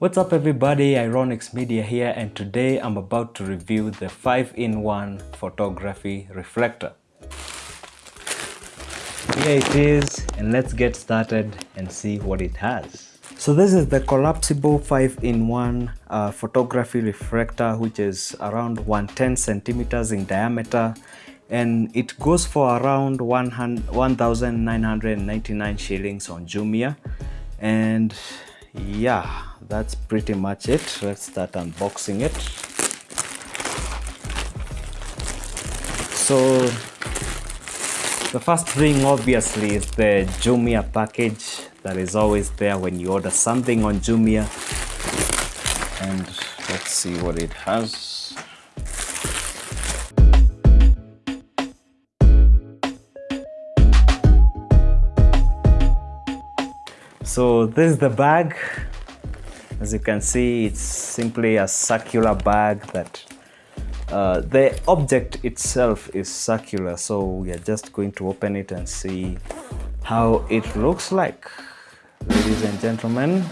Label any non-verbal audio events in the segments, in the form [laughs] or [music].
What's up everybody, Ironics Media here and today I'm about to review the 5-in-1 photography reflector. Here it is and let's get started and see what it has. So this is the collapsible 5-in-1 uh, photography reflector which is around 110 centimeters in diameter and it goes for around 1,999 shillings on Jumia and yeah that's pretty much it. Let's start unboxing it. So the first thing obviously is the Jumia package that is always there when you order something on Jumia. And let's see what it has so this is the bag. As you can see it's simply a circular bag that uh, the object itself is circular. So we are just going to open it and see how it looks like. Ladies and gentlemen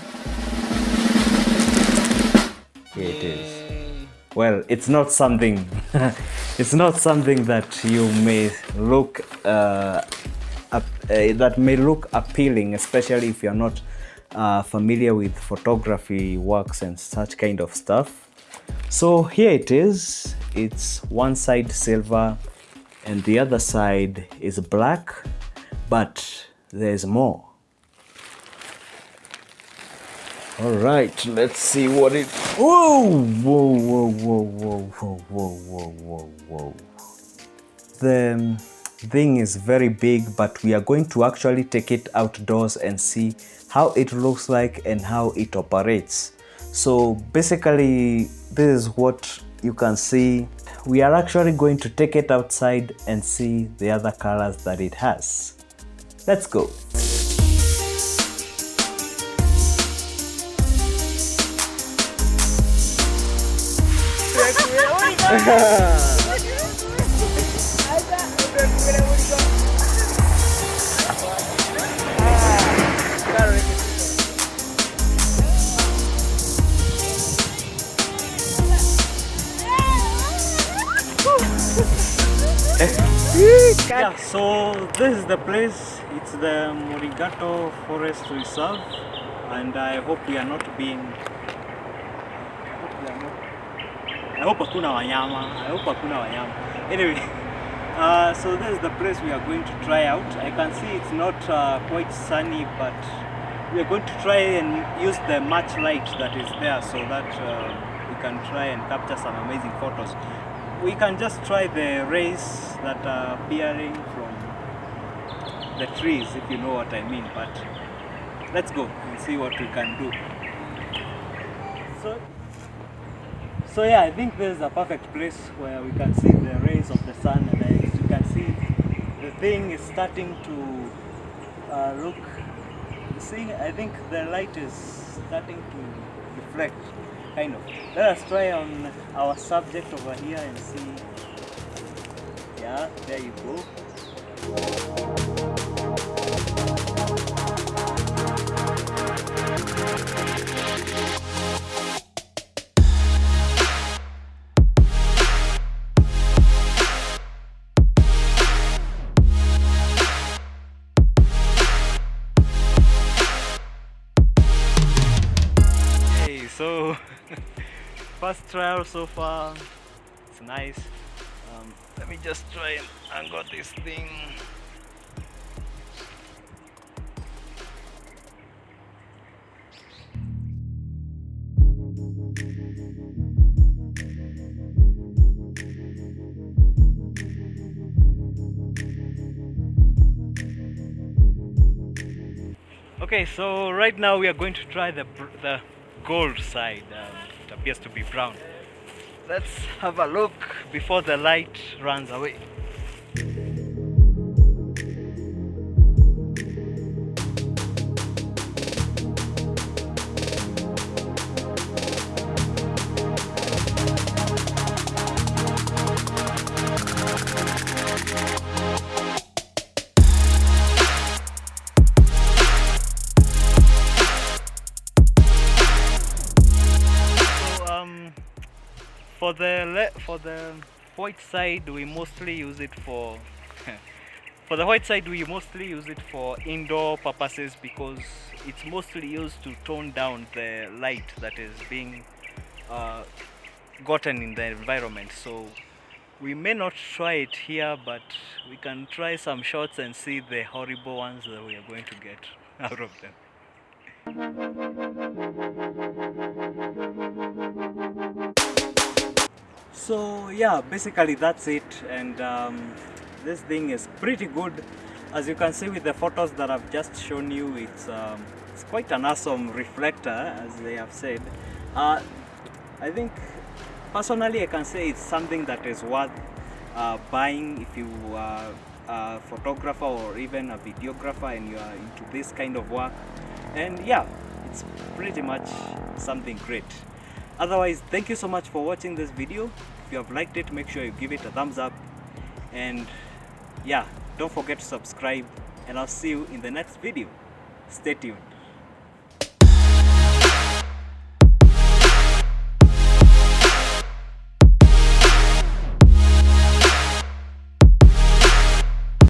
here it is. Well it's not something [laughs] it's not something that you may look uh, uh, that may look appealing, especially if you're not uh, familiar with photography works and such kind of stuff. So here it is. It's one side silver and the other side is black, but there's more. All right, let's see what it. Whoa, whoa, whoa, whoa, whoa, whoa, whoa, whoa, whoa. The thing is very big but we are going to actually take it outdoors and see how it looks like and how it operates. So basically this is what you can see. We are actually going to take it outside and see the other colors that it has. Let's go. Yeah, [laughs] so this is the place. It's the Morigato Forest Reserve, and I hope we are not being. I hope hakuna wanyama. I hope hakuna wanyama. Anyway, [laughs] uh, so this is the place we are going to try out. I can see it's not uh, quite sunny, but we are going to try and use the much light that is there so that uh, we can try and capture some amazing photos we can just try the rays that are appearing from the trees if you know what I mean but let's go and see what we can do. So so yeah I think this is a perfect place where we can see the rays of the sun and as you can see the thing is starting to uh, look see I think the light is starting to reflect kind of. Let us try on our subject over here and see. Yeah, there you go. so first trial so far it's nice um, let me just try and angle this thing Okay, so right now we are going to try the the gold side. Um, appears to be brown. Let's have a look before the light runs away. For the for the white side we mostly use it for [laughs] for the white side we mostly use it for indoor purposes because it's mostly used to tone down the light that is being uh, gotten in the environment. So we may not try it here but we can try some shots and see the horrible ones that we are going to get [laughs] out of them so yeah basically that's it. And um, this thing is pretty good. As you can see with the photos that I've just shown you it's um, it's quite an awesome reflector as they have said. Uh, I think personally I can say it's something that is worth uh, buying if you are a photographer or even a videographer and you are into this kind of work. And yeah it's pretty much something great otherwise thank you so much for watching this video. If you have liked it make sure you give it a thumbs up. And yeah don't forget to subscribe. And I'll see you in the next video. Stay tuned